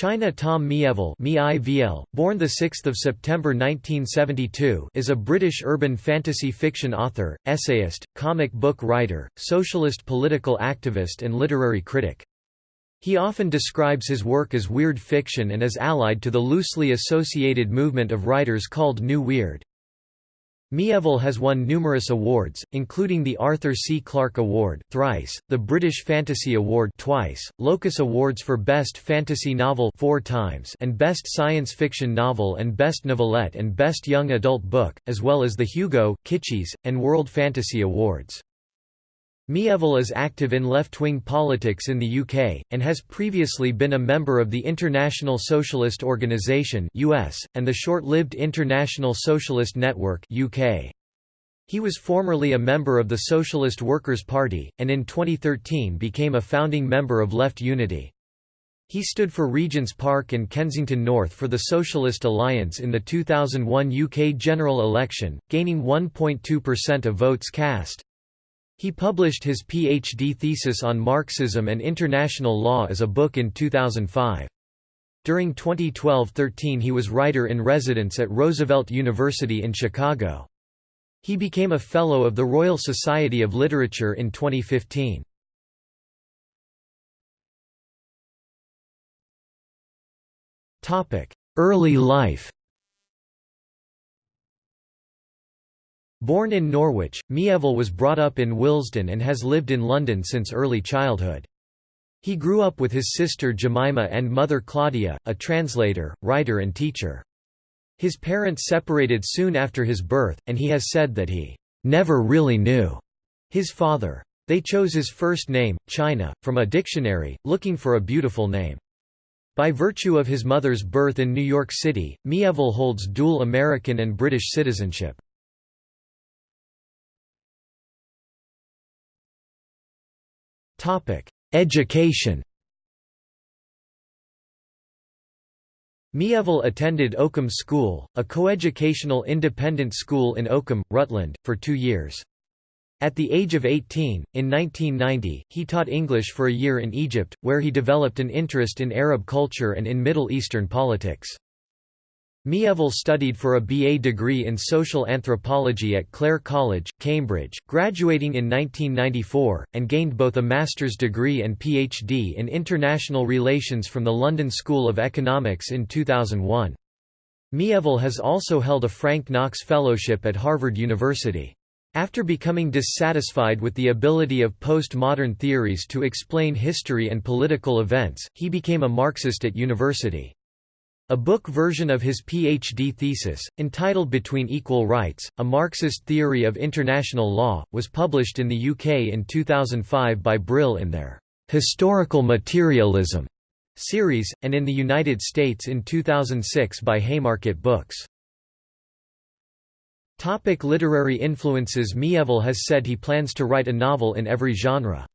China Tom Mieville born 6 September 1972 is a British urban fantasy fiction author, essayist, comic book writer, socialist political activist and literary critic. He often describes his work as weird fiction and is allied to the loosely associated movement of writers called New Weird. Mieville has won numerous awards, including the Arthur C. Clarke Award thrice, the British Fantasy Award twice, Locus Awards for Best Fantasy Novel four times and Best Science Fiction Novel and Best Novelette and Best Young Adult Book, as well as the Hugo, Kitschies, and World Fantasy Awards. Mieville is active in left-wing politics in the UK, and has previously been a member of the International Socialist Organisation US, and the short-lived International Socialist Network UK. He was formerly a member of the Socialist Workers' Party, and in 2013 became a founding member of Left Unity. He stood for Regent's Park and Kensington North for the Socialist Alliance in the 2001 UK general election, gaining 1.2% of votes cast. He published his PhD thesis on Marxism and international law as a book in 2005. During 2012–13 he was writer-in-residence at Roosevelt University in Chicago. He became a Fellow of the Royal Society of Literature in 2015. Early life Born in Norwich, Mieville was brought up in Willesden and has lived in London since early childhood. He grew up with his sister Jemima and mother Claudia, a translator, writer and teacher. His parents separated soon after his birth, and he has said that he never really knew his father. They chose his first name, China, from a dictionary, looking for a beautiful name. By virtue of his mother's birth in New York City, Mieville holds dual American and British citizenship. Education Mieville attended Oakham School, a coeducational independent school in Oakham, Rutland, for two years. At the age of 18, in 1990, he taught English for a year in Egypt, where he developed an interest in Arab culture and in Middle Eastern politics. Mieville studied for a BA degree in social anthropology at Clare College, Cambridge, graduating in 1994, and gained both a master's degree and PhD in international relations from the London School of Economics in 2001. Mieville has also held a Frank Knox Fellowship at Harvard University. After becoming dissatisfied with the ability of postmodern theories to explain history and political events, he became a Marxist at university. A book version of his PhD thesis, entitled Between Equal Rights, A Marxist Theory of International Law, was published in the UK in 2005 by Brill in their "'Historical Materialism' series, and in the United States in 2006 by Haymarket Books. Topic literary influences Mieville has said he plans to write a novel in every genre.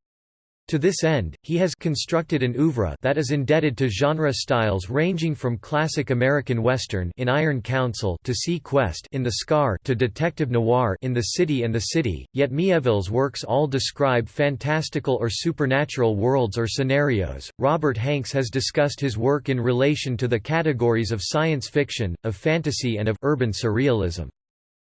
To this end, he has constructed an oeuvre that is indebted to genre styles ranging from classic American Western in Iron Council to Sea Quest in The Scar to detective noir in The City and the City, yet Mieville's works all describe fantastical or supernatural worlds or scenarios. Robert Hanks has discussed his work in relation to the categories of science fiction, of fantasy and of urban surrealism.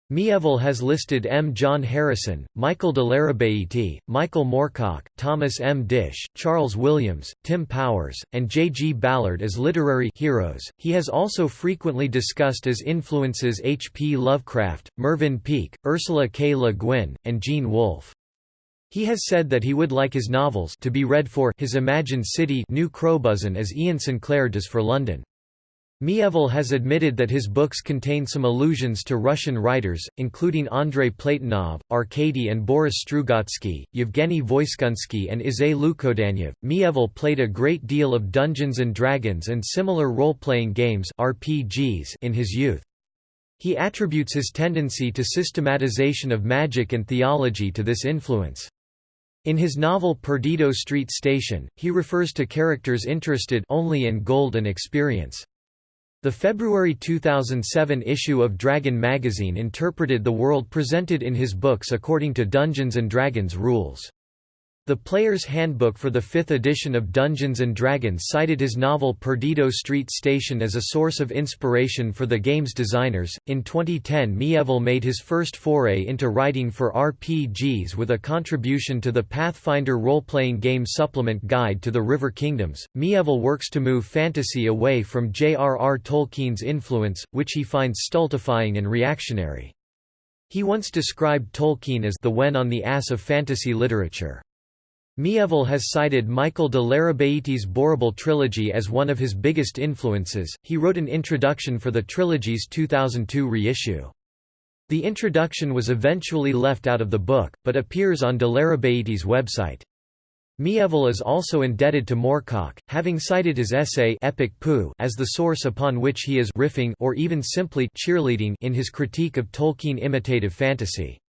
Mieville has listed M. John Harrison, Michael de Larrabeiti, Michael Moorcock, Thomas M. Disch, Charles Williams, Tim Powers, and J. G. Ballard as literary heroes. He has also frequently discussed as influences H. P. Lovecraft, Mervyn Peake, Ursula K. Le Guin, and Gene Wolfe. He has said that he would like his novels to be read for his imagined city New Crobuzon as Iain Sinclair does for London. Mieville has admitted that his books contain some allusions to Russian writers, including Andrei Platonov, Arkady and Boris Strugatsky, Yevgeny Voiskunsky and Isai Lukodyanov. Mieville played a great deal of Dungeons and Dragons and similar role-playing games RPGs in his youth. He attributes his tendency to systematization of magic and theology to this influence. In his novel Perdido Street Station, he refers to characters interested only in gold and experience. The February 2007 issue of Dragon magazine interpreted the world presented in his books according to Dungeons & Dragons rules. The Player's Handbook for the fifth edition of Dungeons & Dragons cited his novel Perdido Street Station as a source of inspiration for the game's designers. In 2010, Mieville made his first foray into writing for RPGs with a contribution to the Pathfinder role playing game supplement Guide to the River Kingdoms. Mieville works to move fantasy away from J.R.R. Tolkien's influence, which he finds stultifying and reactionary. He once described Tolkien as the Wen on the ass of fantasy literature. Mieville has cited Michael de Larrabeiti's Borrible trilogy as one of his biggest influences. He wrote an introduction for the trilogy's 2002 reissue. The introduction was eventually left out of the book, but appears on de Larrabeiti's website. Mieville is also indebted to Moorcock, having cited his essay Epic Pooh as the source upon which he is riffing or even simply cheerleading in his critique of Tolkien imitative fantasy.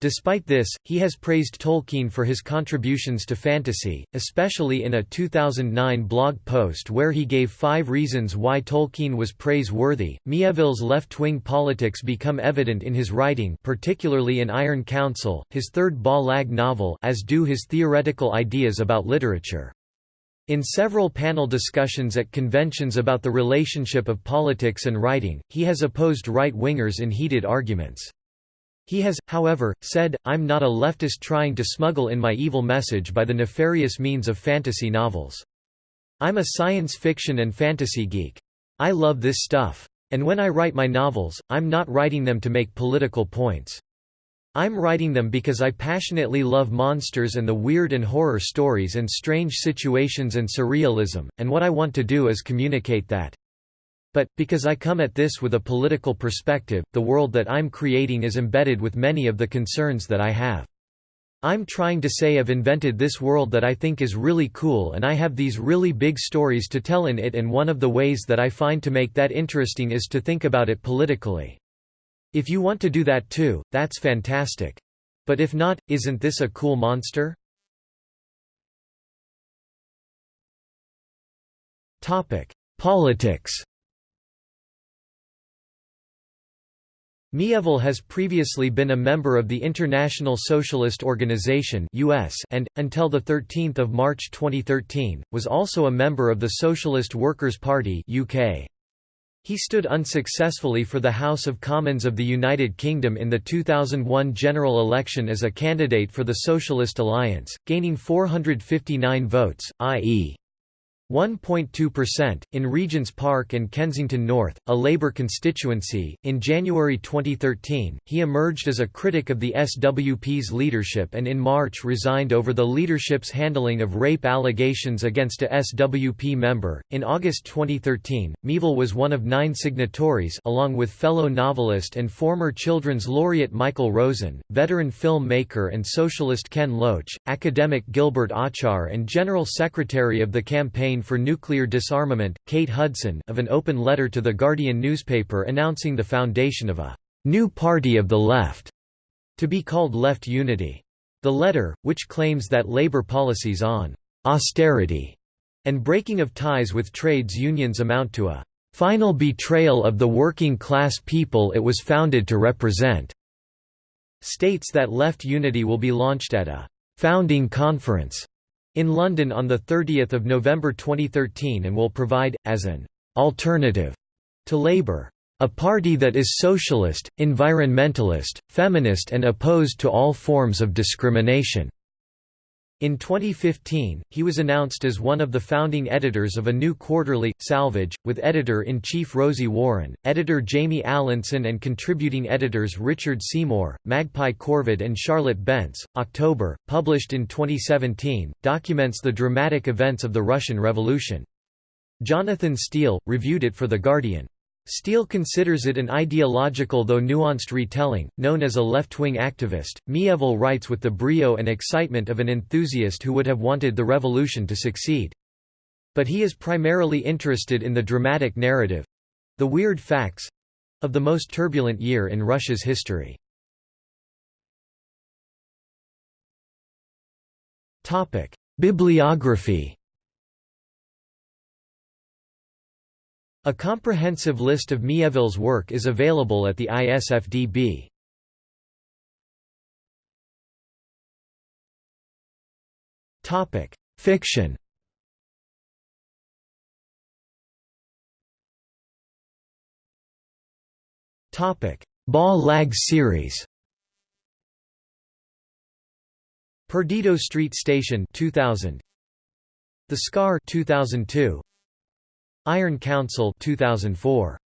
Despite this, he has praised Tolkien for his contributions to fantasy, especially in a 2009 blog post where he gave five reasons why Tolkien was praiseworthy. Mieville's left-wing politics become evident in his writing, particularly in Iron Council, his third Bas-Lag novel, as do his theoretical ideas about literature. In several panel discussions at conventions about the relationship of politics and writing, he has opposed right-wingers in heated arguments. He has, however, said, I'm not a leftist trying to smuggle in my evil message by the nefarious means of fantasy novels. I'm a science fiction and fantasy geek. I love this stuff. And when I write my novels, I'm not writing them to make political points. I'm writing them because I passionately love monsters and the weird and horror stories and strange situations and surrealism, and what I want to do is communicate that. But, because I come at this with a political perspective, the world that I'm creating is embedded with many of the concerns that I have. I'm trying to say I've invented this world that I think is really cool and I have these really big stories to tell in it and one of the ways that I find to make that interesting is to think about it politically. If you want to do that too, that's fantastic. But if not, isn't this a cool monster? Topic: Politics Mieville has previously been a member of the International Socialist Organization US and, until 13 March 2013, was also a member of the Socialist Workers' Party UK. He stood unsuccessfully for the House of Commons of the United Kingdom in the 2001 general election as a candidate for the Socialist Alliance, gaining 459 votes, i.e. 1.2%, in Regent's Park and Kensington North, a Labour constituency. In January 2013, he emerged as a critic of the SWP's leadership and in March resigned over the leadership's handling of rape allegations against a SWP member. In August 2013, Mieville was one of nine signatories along with fellow novelist and former Children's Laureate Michael Rosen, veteran filmmaker and socialist Ken Loach, academic Gilbert Achcar and General Secretary of the Campaign for Nuclear Disarmament, Kate Hudson of an open letter to The Guardian newspaper announcing the foundation of a «new party of the left» to be called Left Unity. The letter, which claims that Labour policies on «austerity» and breaking of ties with trades unions amount to a «final betrayal of the working class people it was founded to represent», states that Left Unity will be launched at a «founding conference» in London on 30 November 2013 and will provide, as an «alternative» to Labour. A party that is socialist, environmentalist, feminist and opposed to all forms of discrimination. In 2015, he was announced as one of the founding editors of a new quarterly, Salvage, with editor-in-chief Rosie Warren, editor Jamie Allinson and contributing editors Richard Seymour, Magpie Corvid and Charlotte Bentz. October, published in 2017, documents the dramatic events of the Russian Revolution. Jonathan Steele, reviewed it for The Guardian. Steele considers it an ideological though nuanced retelling, known as a left-wing activist. Mieville writes with the brio and excitement of an enthusiast who would have wanted the revolution to succeed. But he is primarily interested in the dramatic narrative—the weird facts—of the most turbulent year in Russia's history. Bibliography A comprehensive list of Mieville's work is available at the ISFDB. Topic: Fiction. Topic: Bas-Lag series. Perdido Street Station 2000 The Scar 2002 Iron Council 2004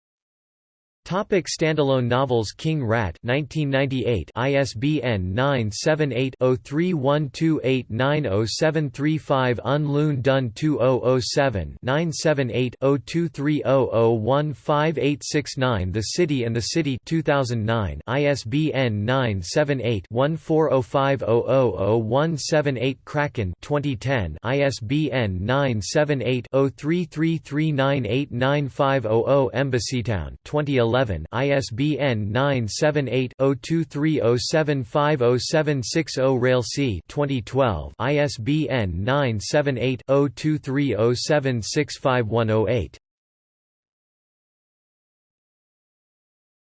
Topic standalone novels King Rat 1998 ISBN 978-0312890735 Un Dun 2007 978-0230015869 The City and the City 2009 ISBN 978-1405000178 Kraken 2010 ISBN 978-0333989500 Embassytown 2011 2011 ISBN 978-0230750760 Railsea 2012 ISBN 978-0230765108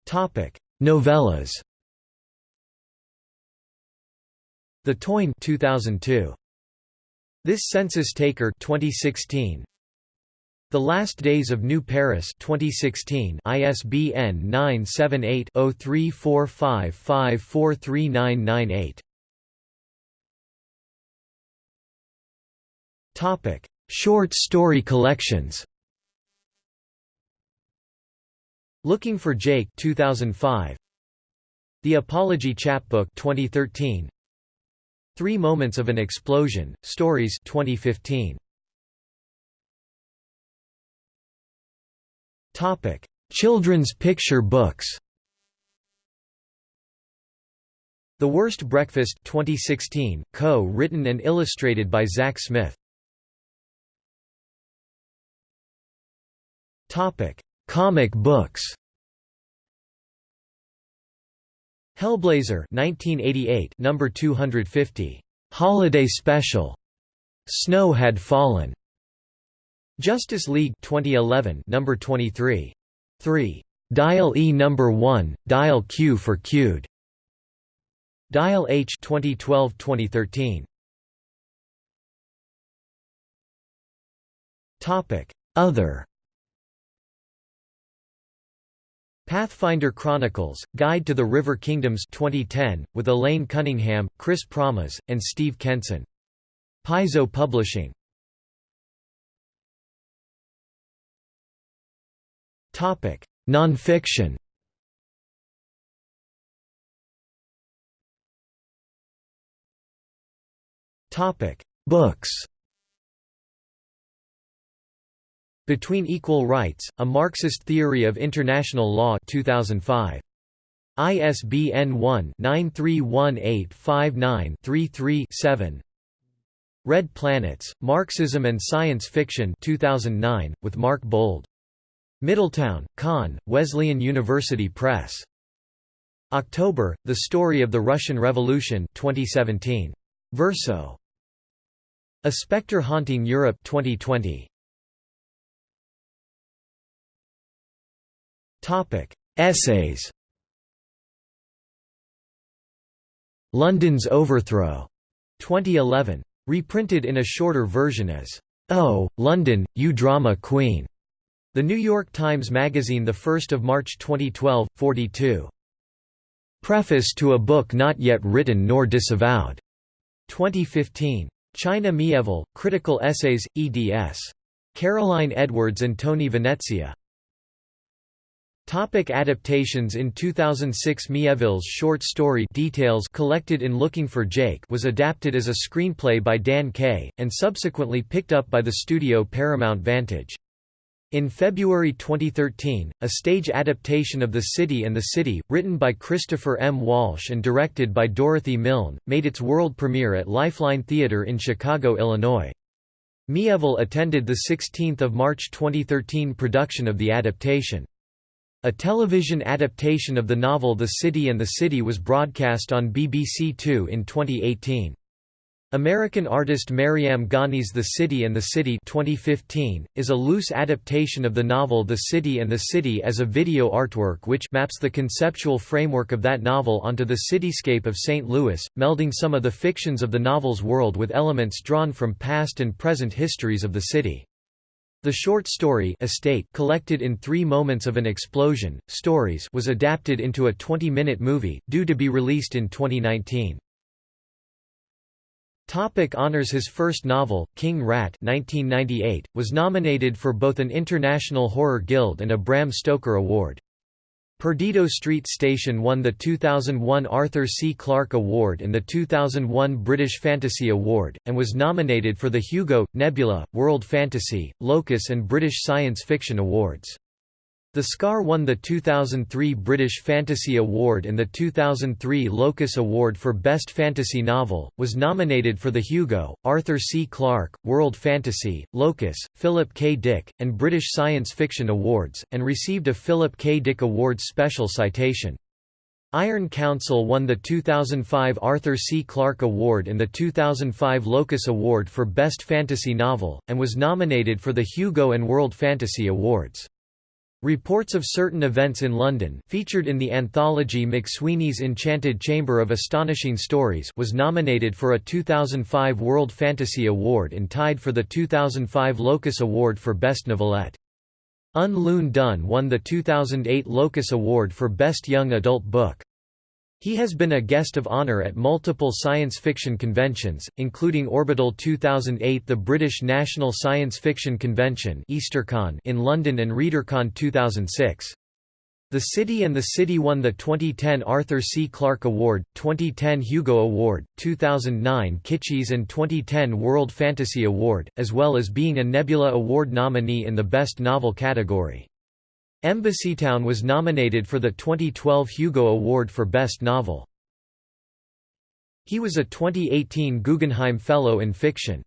Topic Novellas. The Tain 2002 This Census Taker 2016 the Last Days of New Paris 2016 ISBN 978-0345543998 Topic Short story collections. Looking for Jake 2005 The Apology Chapbook 2013 Three Moments of an Explosion Stories 2015 Topic: Children's picture books. The Worst Breakfast 2016, co-written and illustrated by Zach Smith. Topic: Comic books. Hellblazer 1988 number 250 Holiday Special Snow Had Fallen Justice League 2011 number 23 3 Dial E number 1 Dial Q for Q'd. Dial H 2012-2013 Topic. Other. Pathfinder Chronicles Guide to the River Kingdoms 2010 with Elaine Cunningham, Chris Pramas and Steve Kenson. Paizo Publishing Topic: Nonfiction. Topic: Books. Between Equal Rights: A Marxist Theory of International Law 2005. ISBN 1-931859-33-7 Red Planets, Marxism and Science Fiction 2009, with Mark Bould Middletown, Conn, Wesleyan University Press. October, The Story of the Russian Revolution 2017. Verso. A Spectre Haunting Europe 2020. Topic: Essays. London's Overthrow 2011. Reprinted in a shorter version as Oh, London, you drama queen. The New York Times Magazine 1 March 2012, 42. Preface to a book not yet written nor disavowed. 2015. China Mieville, Critical Essays, eds. Caroline Edwards and Tony Venezia. Topic adaptations In 2006 Mieville's short story Details collected in Looking for Jake was adapted as a screenplay by Dan Kay, and subsequently picked up by the studio Paramount Vantage. In February 2013, a stage adaptation of The City and the City, written by Christopher M. Walsh and directed by Dorothy Milne, made its world premiere at Lifeline Theatre in Chicago, Illinois. Mieville attended the 16 March 2013 production of the adaptation. A television adaptation of the novel The City and the City was broadcast on BBC Two in 2018. American artist Mariam Ghani's The City and the City 2015, is a loose adaptation of the novel The City and the City as a video artwork which maps the conceptual framework of that novel onto the cityscape of St. Louis, melding some of the fictions of the novel's world with elements drawn from past and present histories of the city. The short story Estate collected in Three Moments of an Explosion, Stories was adapted into a 20-minute movie, due to be released in 2019. Topic honors His first novel, King Rat 1998, was nominated for both an International Horror Guild and a Bram Stoker Award. Perdido Street Station won the 2001 Arthur C. Clarke Award and the 2001 British Fantasy Award, and was nominated for the Hugo, Nebula, World Fantasy, Locus and British Science Fiction Awards. The Scar won the 2003 British Fantasy Award and the 2003 Locus Award for Best Fantasy Novel, was nominated for the Hugo, Arthur C. Clarke, World Fantasy, Locus, Philip K. Dick, and British Science Fiction Awards, and received a Philip K. Dick Awards special citation. Iron Council won the 2005 Arthur C. Clarke Award and the 2005 Locus Award for Best Fantasy Novel, and was nominated for the Hugo and World Fantasy Awards. Reports of certain events in London featured in the anthology McSweeney's Enchanted Chamber of Astonishing Stories was nominated for a 2005 World Fantasy Award and tied for the 2005 Locus Award for Best Novelette. Un Lun Dun won the 2008 Locus Award for Best Young Adult Book. He has been a guest of honor at multiple science fiction conventions, including Orbital 2008 the British National Science Fiction Convention in London and ReaderCon 2006. The City and the City won the 2010 Arthur C. Clarke Award, 2010 Hugo Award, 2009 Kitschies and 2010 World Fantasy Award, as well as being a Nebula Award nominee in the Best Novel category. Embassytown was nominated for the 2012 Hugo Award for Best Novel. He was a 2018 Guggenheim Fellow in Fiction.